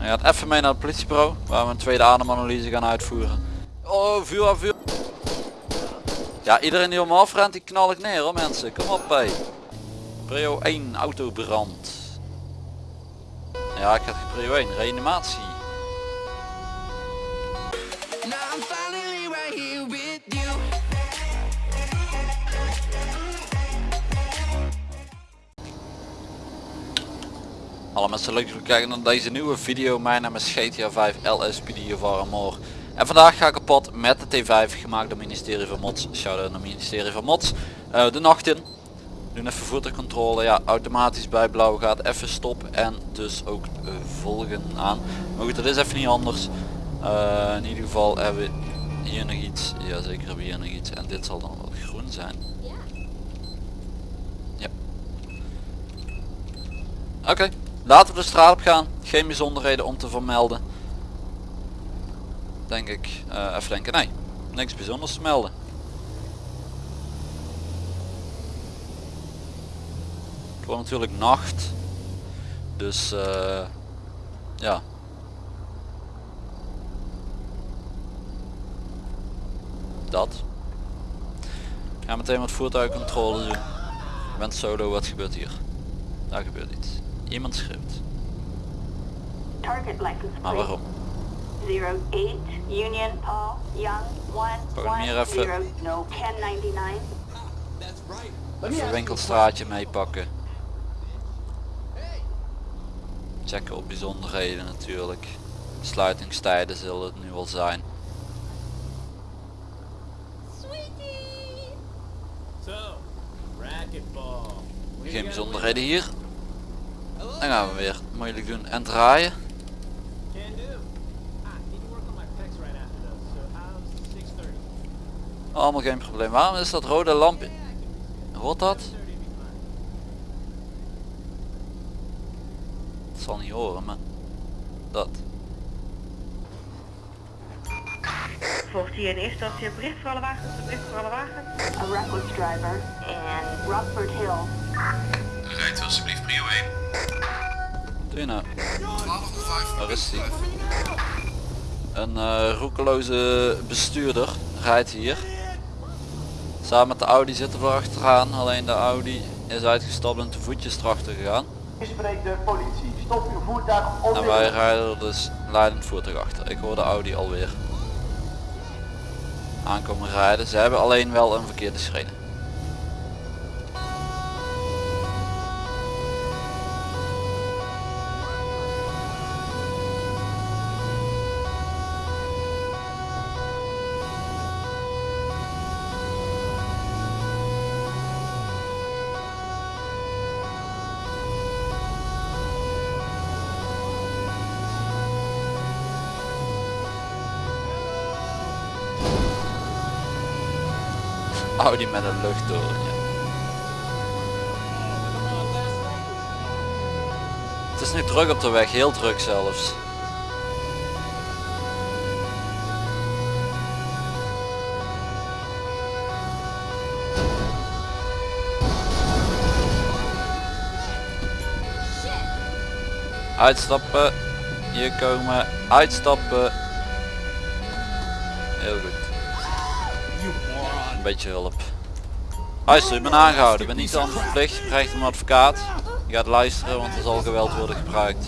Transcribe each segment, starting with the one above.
Hij gaat even mee naar het politiebureau waar we een tweede ademanalyse gaan uitvoeren. Oh, vuur aan vuur. Ja, iedereen die om me afrent, die knal ik neer hoor mensen. Kom op hé. Prio 1, autobrand. Ja, ik geen prio 1, reanimatie. Hallo mensen, leuk dat jullie kijken naar deze nieuwe video. Mijn naam is GTA 5 LSPD of Armor. En vandaag ga ik op pad met de T5 gemaakt door het ministerie van Mods. Shout-out naar ministerie van Mods. Eh, de nacht in. Doen even voertuigcontrole. Ja, automatisch bij blauw gaat even stop en dus ook eh, volgen aan. Maar goed, dat is even niet anders. Eh, in ieder geval hebben we hier nog iets. Ja, zeker hebben we hier nog iets. En dit zal dan wel groen zijn. Ja. Oké, laten we de straat op gaan. Geen bijzonderheden om te vermelden. Denk ik. Eh, even denken, nee. Niks bijzonders te melden. Het wordt natuurlijk nacht. Dus eh, ja. Dat. Ga meteen wat voertuigcontrole doen. Ik ben solo, wat gebeurt hier? Daar gebeurt iets. Iemand schreeuwt. Maar waarom? 08 Union Paul Young Pak hem hier even. 110 no 1099. Even een winkelstraatje meepakken. Checken op bijzonderheden natuurlijk. Sluitingstijden zullen het nu wel zijn. Geen bijzonderheden hier. Dan gaan we weer moeilijk doen en draaien. Can do. Need to work on my pecs right after though. So how's 6:30? Allemaal geen probleem. Waarom is dat rode lampje? Hoort dat? 6:30 be fine. Het zal niet horen, maar dat. Volgt hier in eerste instantie een bericht voor alle wagens, een bericht voor alle wagens. A reckless driver in Rockford Hill. Rijdt u alsjeblieft prio 1. Waar is die? Een eh, roekeloze bestuurder rijdt hier. Samen met de Audi zitten we achteraan. Alleen de Audi is uitgestapt en te voetjes erachter gegaan. spreekt de politie. Stop uw voertuig En wij rijden er dus leidend voertuig achter. Ik hoor de Audi alweer aankomen rijden. Ze hebben alleen wel een verkeerde schreden. Audi met een luchttorentje. Het is nu druk op de weg, heel druk zelfs. Uitstappen, hier komen, uitstappen. Heel goed. Een beetje hulp. Luister, ik ben aangehouden. Ik ben niet aan verplicht. Je krijgt een advocaat. Je gaat luisteren, want er zal geweld worden gebruikt.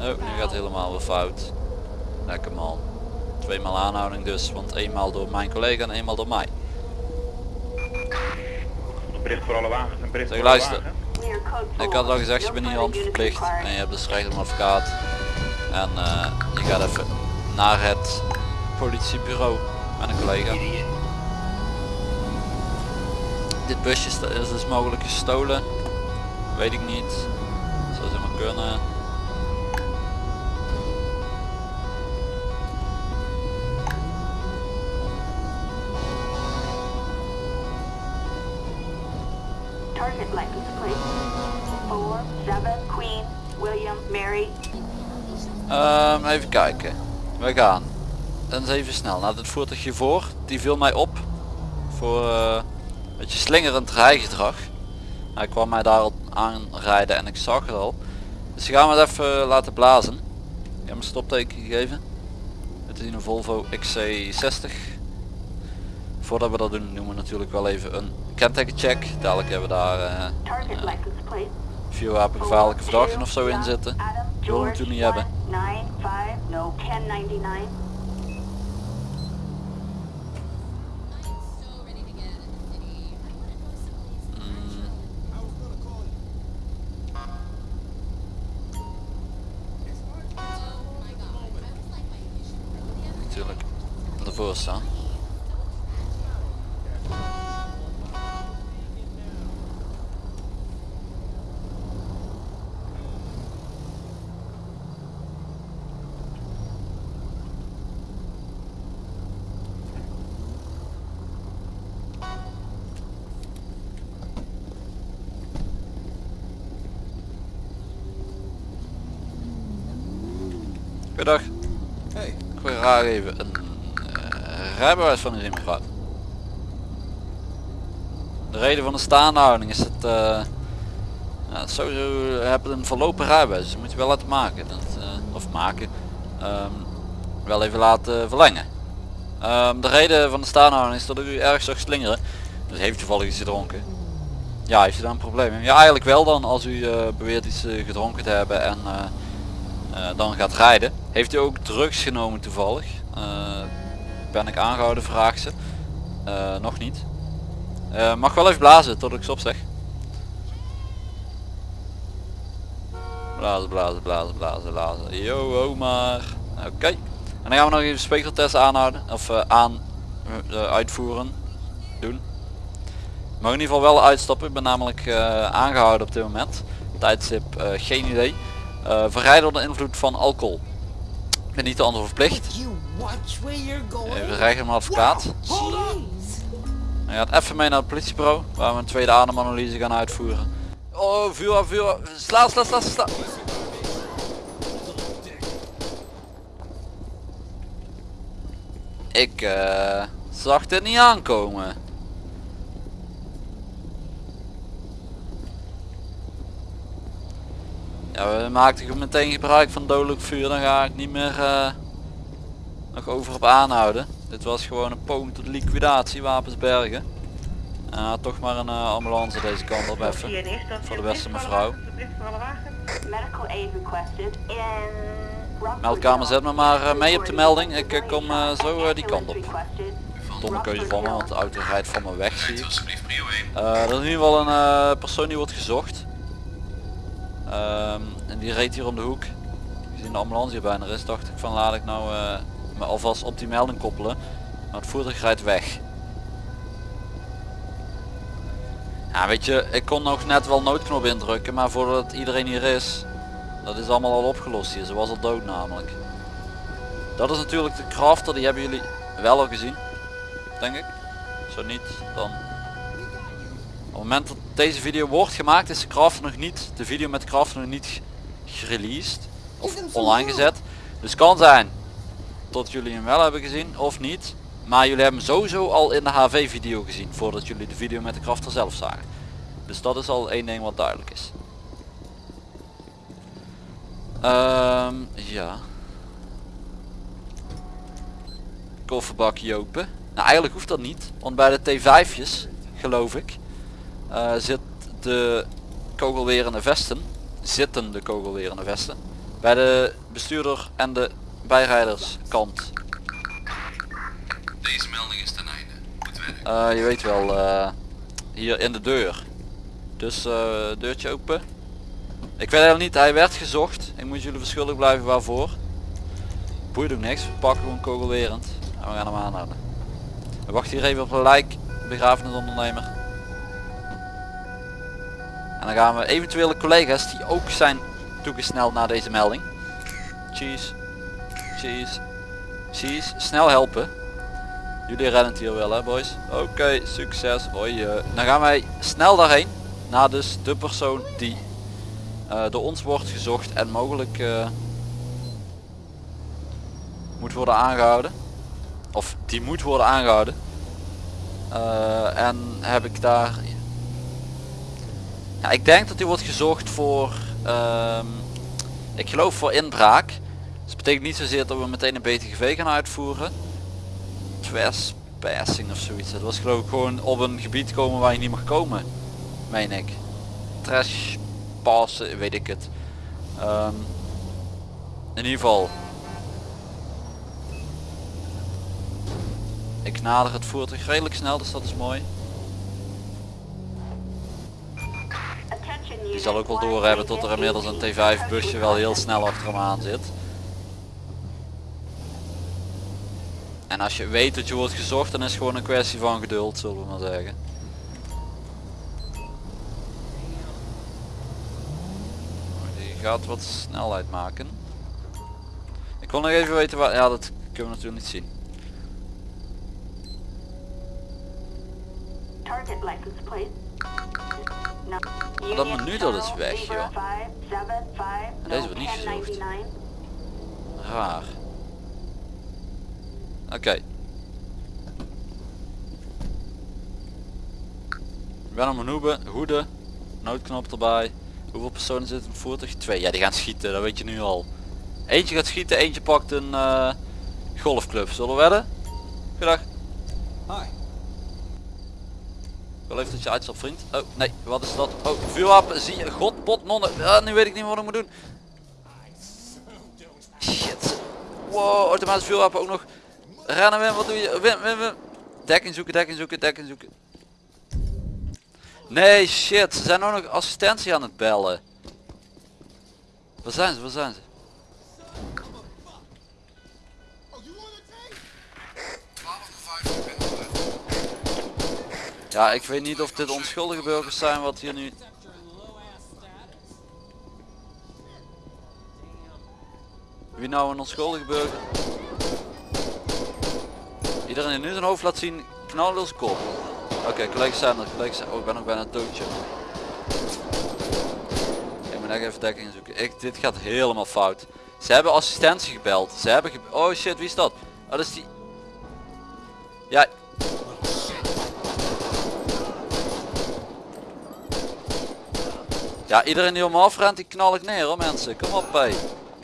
Oh, nu gaat helemaal weer fout. Lekker man. Tweemaal aanhouding dus, want eenmaal door mijn collega en eenmaal door mij. Bericht voor alle wagens. Een bericht voor luister. Ik had al gezegd, je bent niet units required. en je hebt dus recht op een advocaat. En eh, je gaat even naar het politiebureau met een collega. Dit busje is dus mogelijk gestolen. Weet ik niet. Zou ze maar kunnen. Target license plate. Four, seven, Queen, William, Mary. Ehm, even kijken. We gaan. Eens even snel naar het voertuigje voor. Die viel mij op. Voor eh, een beetje slingerend rijgedrag. Hij kwam mij daar al aanrijden en ik zag het al. Dus gaan we het even laten blazen. Ik heb hem een stopteken gegeven. Het is een Volvo XC60. Voordat we dat doen doen we natuurlijk wel even een kentekencheck. Dadelijk hebben we daar eh Target license plate. vuurwapengevaarlijke verdachten of zo in zitten. Willen we natuurlijk niet hebben. 95, no 1099. Natuurlijk ervoor staan. Rijbewijs van u zien mevrouw. De reden van de staande houding is dat eh ja, sowieso hebben een verlopen rijbewijs, dus moet je wel laten maken. Dat, eh, of maken. ehm, wel even laten verlengen. Ehm, de reden van de staande houding is dat u erg zag slingeren. Dus heeft toevallig iets gedronken. Ja, heeft u daar een probleem? Ja, eigenlijk wel dan als u eh, beweert iets gedronken te hebben en dan gaat rijden. Heeft u ook drugs genomen toevallig? Ben ik aangehouden, vraagt ze. Eh, nog niet. Eh, mag wel even blazen tot ik stop zeg. Blazen, blazen, blazen, blazen, blazen. Yo, ho maar. Oké. En dan gaan we nog even spegeltest aanhouden. Of eh, aan uitvoeren. Doen. Ik mag in ieder geval wel uitstappen. Ik ben namelijk eh, aangehouden op dit moment. Tijdstip geen idee. Verrijden onder invloed van alcohol. Ik ben niet de ander verplicht. Even rijden mijn advocaat. Hij gaat even mee naar het politiebureau. Waar we een tweede ademanalyse gaan uitvoeren. Oh, vuur af, vuur af. Sla, sla, sla, sla. Ik eh, zag dit niet aankomen. Ja, we maakten meteen gebruik van dodelijk vuur. Dan ga ik niet meer eh, nog over op aanhouden. Dit was gewoon een poging tot liquidatie, wapensbergen. En uh, toch maar een eh, ambulance deze kant op even. Voor de beste mevrouw. Meldkamer, zet me maar eh, mee op de melding. Ik eh, kom eh, zo die kant op. Domme keuze van me, want de auto rijdt van me weg zie Rijdt u ik. alsjeblieft prio 1. Eh, er is in ieder geval een persoon die wordt gezocht. Ehm, en die reed hier om de hoek. Gezien de ambulance hier bijna is, dacht ik van laat ik nou eh, me alvast op die melding koppelen. Maar het voertuig rijdt weg. Ja weet je, ik kon nog net wel noodknop indrukken, maar voordat iedereen hier is, dat is allemaal al opgelost hier. Ze was al dood namelijk. Dat is natuurlijk de crafter, die hebben jullie wel al gezien. Denk ik. Zo niet, dan op het moment dat deze video wordt gemaakt is de crafter nog niet, de video met de crafter nog niet gereleased of online gezet. Dus kan zijn dat jullie hem wel hebben gezien of niet. Maar jullie hebben hem sowieso al in de HV video gezien voordat jullie de video met de crafter zelf zagen. Dus dat is al één ding wat duidelijk is. Ehm, ja. Kofferbakje open. Nou eigenlijk hoeft dat niet. Want bij de T5'jes, geloof ik, eh, zit de kogelwerende vesten. Zitten de kogelwerende vesten. Bij de bestuurder en de bijrijderskant. Deze melding is ten einde. Goed werk. Eh, je weet wel, eh, hier in de deur. Dus eh, deurtje open. Ik weet helemaal niet, hij werd gezocht. Ik moet jullie verschuldigd blijven waarvoor. Boeit ook niks, we pakken gewoon kogelwerend. En we gaan hem aanhouden. We wachten hier even op een lijk, begrafenisondernemer. En dan gaan we eventuele collega's die ook zijn toegesneld naar deze melding. Cheese. Cheese. Snel helpen. Jullie redden het hier wel hè boys. Oké, succes. Hoi. eh. Dan gaan wij snel daarheen. Naar dus de persoon die eh, door ons wordt gezocht en mogelijk eh, moet worden aangehouden. Of die moet worden aangehouden. Eh, en heb ik daar Ja, ik denk dat die wordt gezocht voor, ehm, ik geloof voor inbraak. Betekent niet zozeer dat we meteen een BTGV gaan uitvoeren. Trespassing of zoiets. Dat was geloof ik gewoon op een gebied komen waar je niet mag komen. Meen ik. Trash passen, weet ik het. Ehm, in ieder geval. Ik nader het voertuig redelijk snel, dus dat is mooi. Die zal ook wel doorhebben tot er inmiddels een T5 busje wel heel snel achter hem aan zit. En als je weet dat je wordt gezocht, dan is het gewoon een kwestie van geduld, zullen we maar zeggen. Die gaat wat snelheid maken. Ik wil nog even weten waar... Ja, dat kunnen we natuurlijk niet zien. Maar dat menu dat is weg, joh. Libra 575, En deze wordt niet gezocht. 1099. Raar. Oké. Ik ben op mijn hoebe, hoede, noodknop erbij. Hoeveel personen zitten in het voertuig? Twee. Ja, die gaan schieten, dat weet je nu al. Eentje gaat schieten, eentje pakt een eh, golfclub. Zullen we wedden? Goedendag. Hi. Ik wil even dat je uitstapt vriend. Oh nee, wat is dat? Oh, vuurwapen, zie je. God, pot, nonnen. Ah, nu weet ik niet wat ik moet doen. Shit. Wow, automatisch vuurwapen ook nog. Rennen Wim, wat doe je? Wim, Wim, Wim. Dekking zoeken, dekking zoeken, dekking zoeken. Nee, shit. Ze zijn ook nog assistentie aan het bellen. Waar zijn ze? Waar zijn ze? Ja, ik weet niet of dit onschuldige burgers zijn wat hier nu... Wie nou een onschuldige burger? Iedereen die nu zijn hoofd laat zien, knallen als. Oké, collega's zijn er. Oh, ik ben nog bijna doodje. Ik moet echt even dekking zoeken. Ik, dit gaat helemaal fout. Ze hebben assistentie gebeld. Ze hebben ge Oh shit, wie is dat? Oh, dat is die... Ja, Ja, iedereen die om me afrent, die knal ik neer hoor mensen. Kom op hé.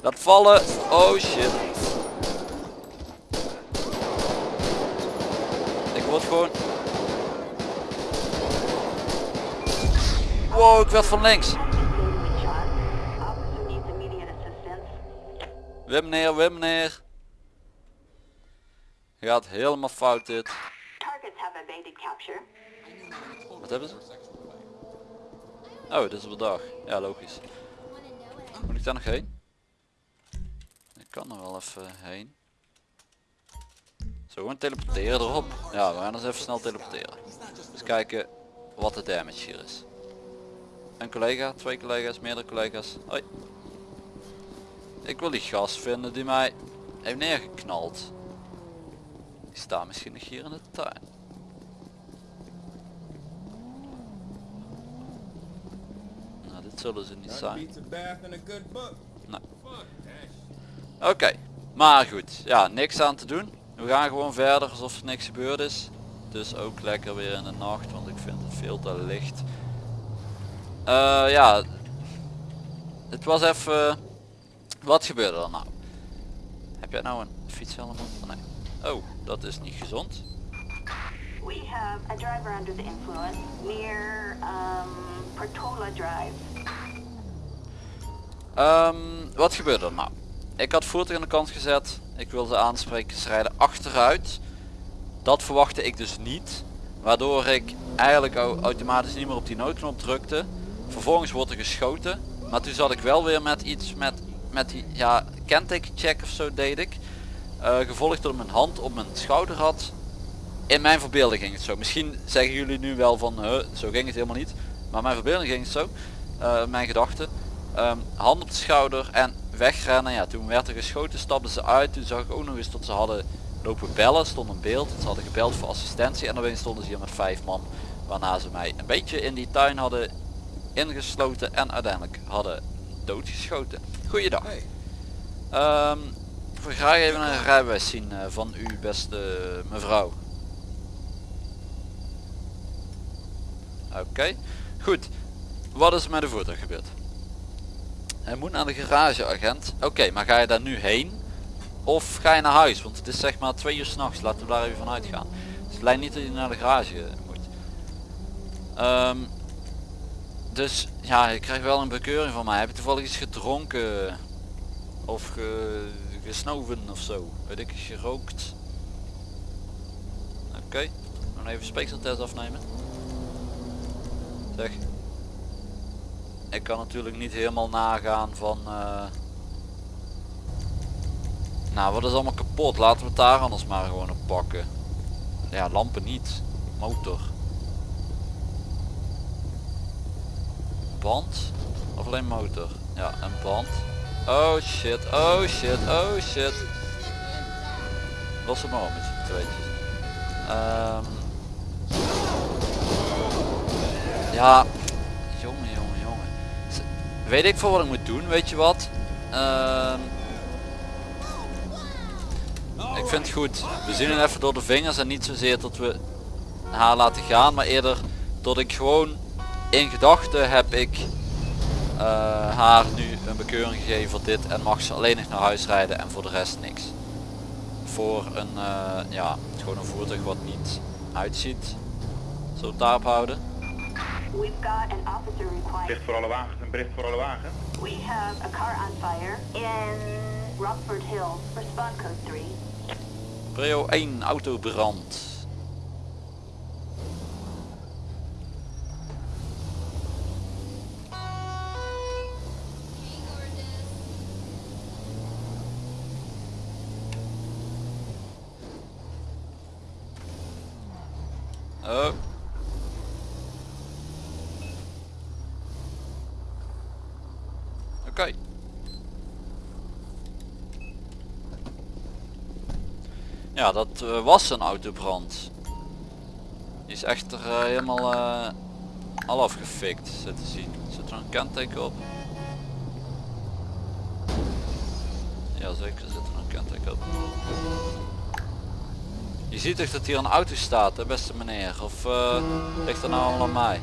Laat vallen. Oh shit. Ik word gewoon... Wow, ik werd van links. Wim neer, Wim neer. Gaat helemaal fout dit. Wat hebben ze? Oh, dit is op de dag. Ja, logisch. Moet ik daar nog heen? Ik kan er wel even heen. Zo, gewoon teleporteren erop. Ja, we gaan eens even snel teleporteren. Dus kijken wat de damage hier is. Een collega, twee collega's, meerdere collega's. Hoi. Ik wil die gast vinden die mij heeft neergeknald. Die staat misschien nog hier in de tuin. Nou, dit zullen ze niet zijn. Nee. Oké, maar goed. Ja, niks aan te doen. We gaan gewoon verder alsof er niks gebeurd is. Dus ook lekker weer in de nacht, want ik vind het veel te licht. Eh, ja, het was even... Wat gebeurde er nou? Heb jij nou een fietshelm op? Oh, nee. Oh, dat is niet gezond. We have a driver under the influence near um, Portola Drive. Ehm, wat gebeurde er nou? Ik had voertuig aan de kant gezet. Ik wilde aanspreken. Ze rijden achteruit. Dat verwachtte ik dus niet. Waardoor ik eigenlijk au- automatisch niet meer op die noodknop drukte. Vervolgens wordt er geschoten. Maar toen zat ik wel weer met iets met, met die ja, kentekencheck of zo deed ik. Eh, gevolgd door mijn hand op mijn schouder had. In mijn verbeelding ging het zo. Misschien zeggen jullie nu wel van "Huh, zo ging het helemaal niet. Maar mijn verbeelding ging het zo. Eh, mijn gedachten. Ehm, hand op de schouder en wegrennen. Ja, toen werd er geschoten, stapten ze uit. Toen zag ik ook nog eens dat ze hadden lopen bellen. Stond een beeld. Ze hadden gebeld voor assistentie. En opeens stonden ze hier met vijf man. Waarna ze mij een beetje in die tuin hadden ingesloten. En uiteindelijk hadden doodgeschoten. Goeiedag. Ehm, ik wil graag even een rijbewijs zien eh, van u beste mevrouw. Oké, goed. Wat is er met de voertuig gebeurd? Hij moet naar de garageagent. Oké, maar ga je daar nu heen? Of ga je naar huis? Want het is zeg maar twee uur s'nachts. Laten we daar even van uitgaan. Dus het lijkt niet dat je naar de garage moet. Ehm, dus ja, je krijgt wel een bekeuring van mij. Heb je toevallig iets gedronken? Of ge, gesnoven of zo? Weet ik, gerookt? Oké, dan even speekseltest afnemen. Zeg. Ik kan natuurlijk niet helemaal nagaan van... eh, Nou, wat is allemaal kapot? Laten we het daar anders maar gewoon op pakken. Ja, lampen niet. Motor. Band? Of alleen motor? Ja, een band. Oh shit, oh shit, oh shit. Los het maar op met je tweetjes. Ehm. ja, Weet ik voor wat ik moet doen, weet je wat? Ehm. ik vind het goed. We zien het even door de vingers en niet zozeer dat we haar laten gaan, maar eerder dat ik gewoon in gedachten heb ik eh, haar nu een bekeuring gegeven voor dit en mag ze alleen nog naar huis rijden en voor de rest niks. Voor een, eh, ja, gewoon een voertuig wat niet uitziet. Het daarop houden? We've got an officer required. Bericht voor alle wagens, een bericht voor alle wagens. We have a car on fire in Rockford Hills. Respond code 3. Prio 1 autobrand. Oh. Ja, dat eh, was een autobrand. Die is echter eh, helemaal eh, al afgefikt, zit te zien. Zit er een kenteken op? Ja zeker zit er een kenteken op. Je ziet toch dat hier een auto staat, hè, beste meneer? Of eh, ligt er nou allemaal mij?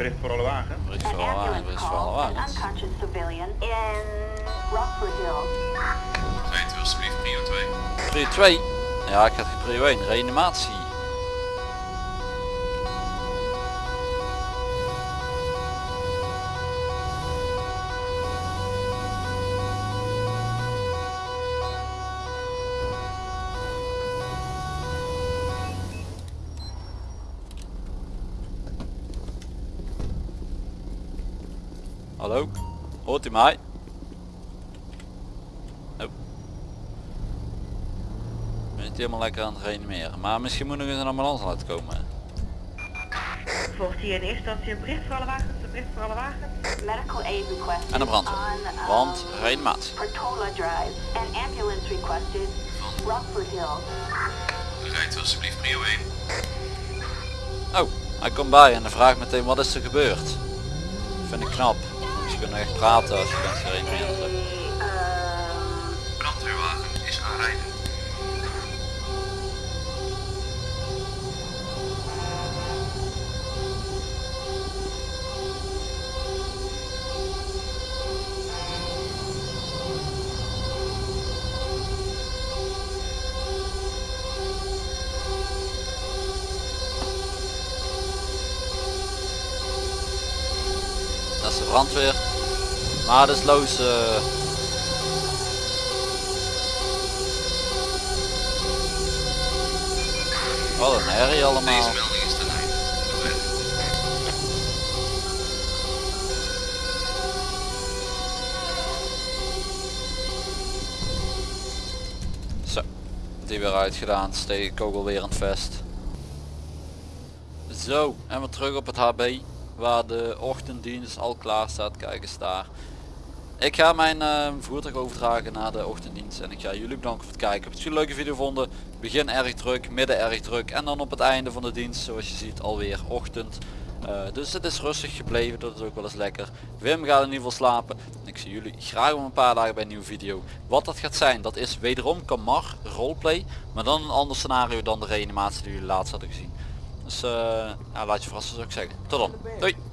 Bericht voor alle wagens. Bericht An voor alle ambulance bericht voor alle wagens. unconscious civilian in Rockford Hills. Rijdt u alsjeblieft prio 2. Prio 2. Ja, ik had geen prio 1. Reanimatie. Hoort u mij? Oh. Ik ben niet helemaal lekker aan het reanimeren. Maar misschien moet nog eens een ambulance laten komen. Volgt hier in eerste instantie een bericht voor alle wagens, een bericht voor alle wagens. Medical aid requested En een brandweer. on um, Want reanimatie. Portola Drive. An ambulance requested Rockford Hills. Rijdt alsjeblieft prio 1. Oh, hij komt bij en dan vraagt meteen wat is er gebeurd. Vind ik knap. Kunnen echt praten als je bent gereanimeerd. A, um, Brandweerwagen is aanrijden. Dat is de brandweer. Maar dat is loos. eh. Wat een herrie allemaal. Zo, die weer uitgedaan. Steek kogel weer aan het vest. Zo, en we terug op het HB. Waar de ochtenddienst al klaar staat. Kijk eens daar. Ik ga mijn eh, voertuig overdragen naar de ochtenddienst. En ik ga jullie bedanken voor het kijken. Heb je een leuke video gevonden? Begin erg druk, midden erg druk. En dan op het einde van de dienst, zoals je ziet, alweer ochtend. Eh, dus het is rustig gebleven, dat is ook wel eens lekker. Wim gaat in ieder geval slapen. Ik zie jullie graag om een paar dagen bij een nieuwe video. Wat dat gaat zijn, dat is wederom Kamar roleplay. Maar dan een ander scenario dan de reanimatie die jullie laatst hadden gezien. Dus eh, ja, laat je verrassen zou ik zeggen. Tot dan. Doei.